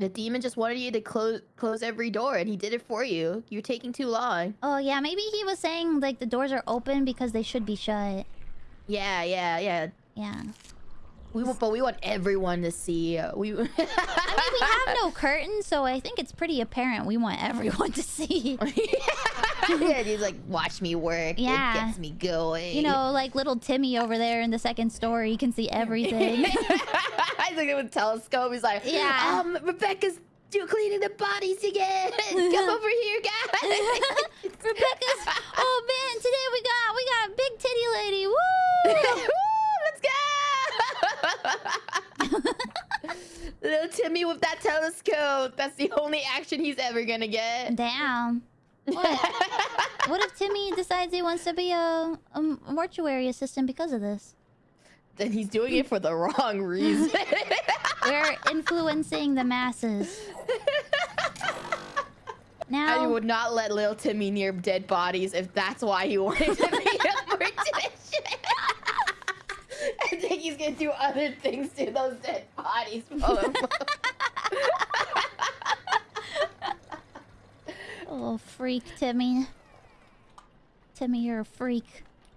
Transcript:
The demon just wanted you to close close every door, and he did it for you. You're taking too long. Oh yeah, maybe he was saying like the doors are open because they should be shut. Yeah, yeah, yeah. Yeah. We want, but we want everyone to see. Uh, we. I mean, we have no curtains, so I think it's pretty apparent we want everyone to see. yeah, he's like, watch me work. Yeah. It gets me going. You know, like little Timmy over there in the second story, he can see everything. I think with telescope, he's like, Yeah. Um, Rebecca's do cleaning the bodies again. Come over here, guys. Little Timmy with that telescope. That's the only action he's ever gonna get. Damn. What? what if Timmy decides he wants to be a, a mortuary assistant because of this? Then he's doing it for the wrong reason. We're influencing the masses. Now I would not let little Timmy near dead bodies if that's why he wanted to be a mortician. Think do other things to those dead bodies. Oh, freak, Timmy. Timmy, you're a freak.